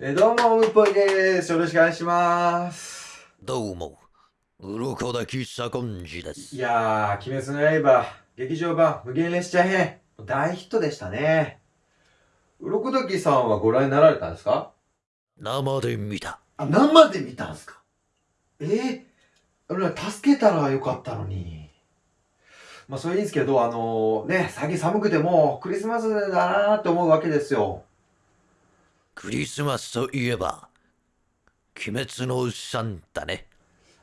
えーどうも、むっぽいです。よろしくお願いします。どうも、鱗滝左近次です。いやー、鬼滅の刃、劇場版、無限列車編、大ヒットでしたね。鱗時さんはご覧になられたんですか？生で見た。あ、生で見たんですか？えー、俺助けたらよかったのに。まあ、それいいんですけど、あのね、最近寒くてもうクリスマスだなーって思うわけですよ。クリスマスといえば、鬼滅のサンタね。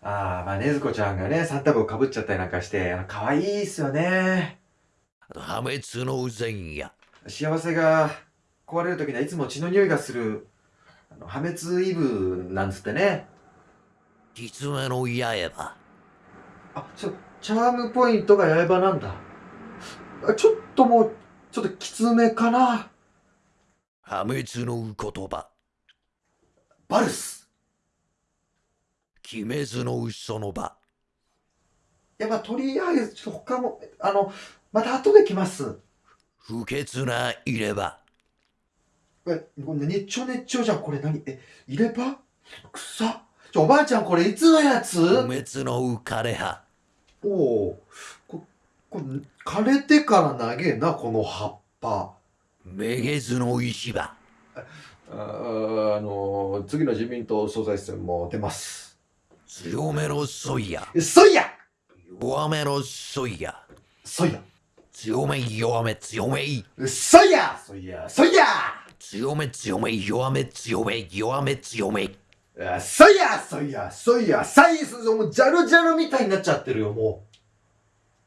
あー、まあ、ねずこちゃんがね、サンタ帽かぶっちゃったりなんかして、あの、可愛いっすよね。破滅の前夜。幸せが壊れる時にはいつも血の匂いがする、あの破滅イブなんつってね。狐の刃。あ、ちょ、チャームポイントが刃なんだ。あちょっともう、ちょっときつめかな。破滅の言葉。バルス。鬼滅のその場。いや、まあ、とりあえず、ちょっと他も、あの、また後で来ます。不潔な入れ歯。え、これ熱調熱調じゃん。これ何？え、入れ歯？くさ。ちょ、おばあちゃん、これいつのやつ？不滅の枯葉。おおこ、これ、枯れてから長えな、この葉っぱ。めげずの石場。ああの次の自民党総裁選も出ます。強めのソイヤ。そいや弱めのソイヤ。そいや強め弱め強め。そいやそいやそいや強め強め弱め強め弱め強め。あそいやそいやそいやサイズもうジャルジャルみたいになっちゃってるよも